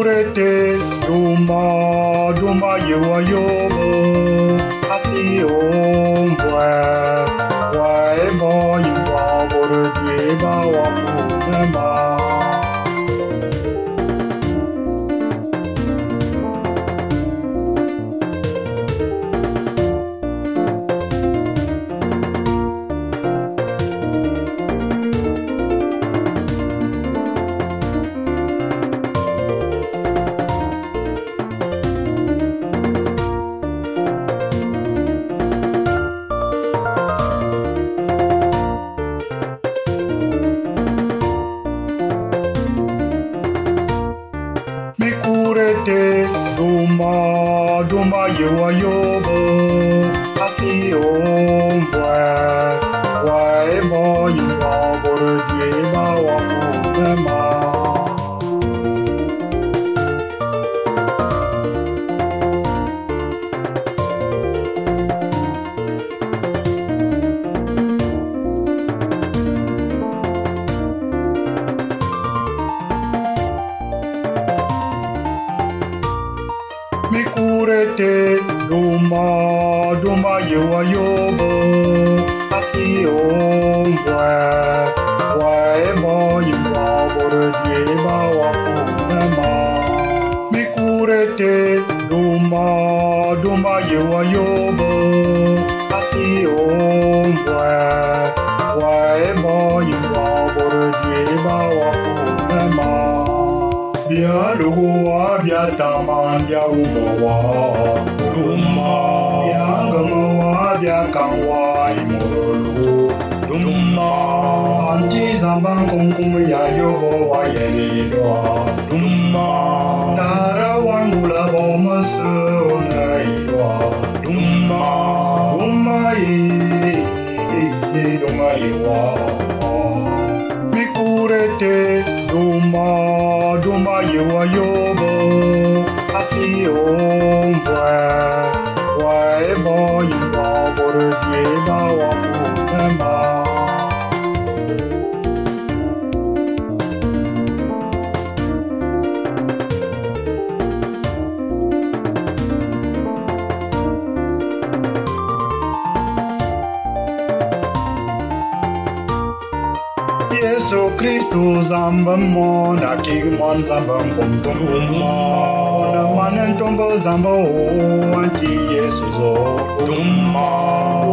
kurete duma duma yewa yobo asi ombwe. Duma, duma, yewa yobo, asi ombwe, Mikurete, duma, duma, yewa yobo, asi ombwe, wa ebo yiwa boro dieba wa kunema. Mikurete, duma, duma, yewa yobo, asi ombwe, wa ebo yiwa boro dieba wa kunema. Bia luwa bia taman bia ubawa Luma Bia gamawa bia kangwa imolulu Luma Anji zambang kongkong ya yoho wa yelilwa Luma Dara wangula boma seona ilwa Luma Luma ye Ye luma ilwa Mikurete Luma Luma duma yewa yobo asi ombwe wa Yesu Kristu zambam mo na kigmon zambam kum kum mo na manen tombo zambo anti Yesu zo dumma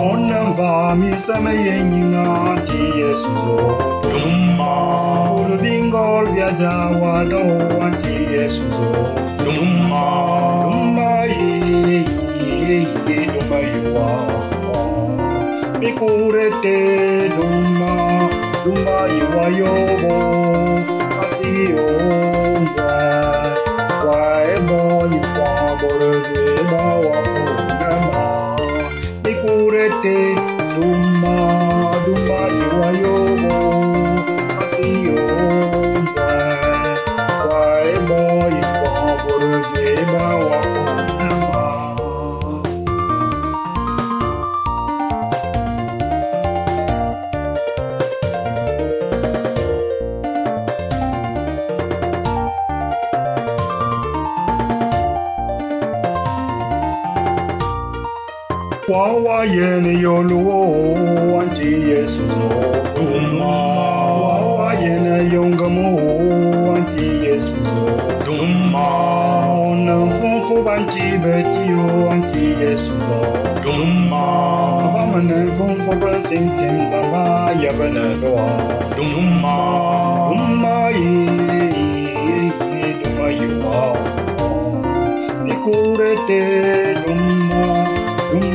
onan va mi sama yenyinga anti Yesu zo dumma ul bingol viaja wa do anti Yesu zo dumma dumma ye ye ye dumma yiwa Mikurete dumma Dumba iwa yobo asi ombwa wa ebo iwa borode ba wa kunama Mikurete dumba dumba Wawa yene yoluo anti Yesu Duma Wawa yene yongamo anti Yesu Duma Ona funko banti betio anti Yesu Duma Bamane funko blessing zamba yabana doa Duma Duma ye Duma yiwa Nikurete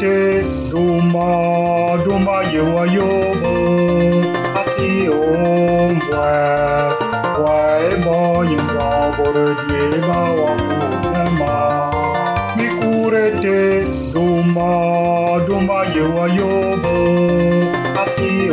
Mikurete Duma dumba yewa yobo. Asi ombwe wai bo yimba boro die ba wa kuma mi kurete dumba dumba yewa yobo. Asi